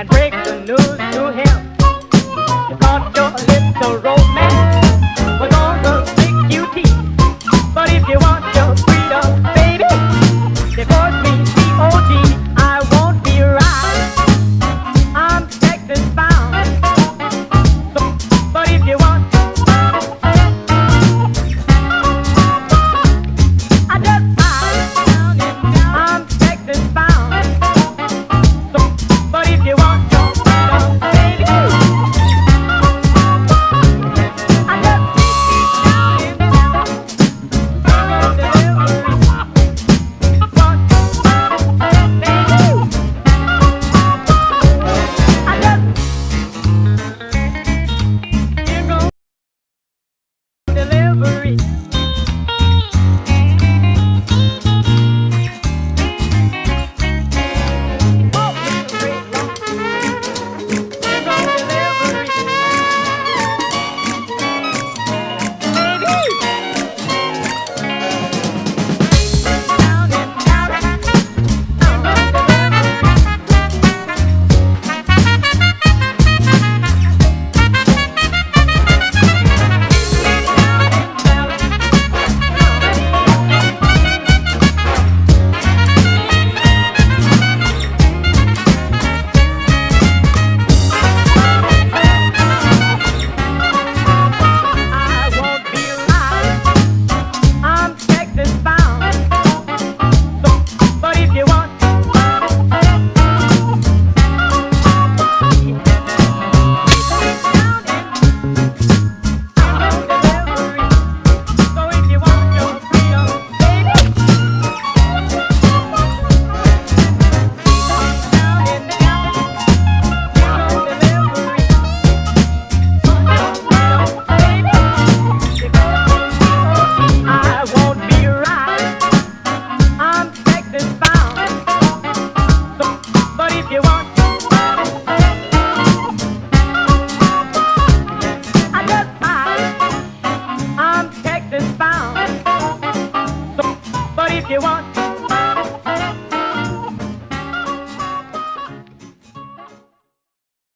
and break the news to him. You caught your little romance. you want.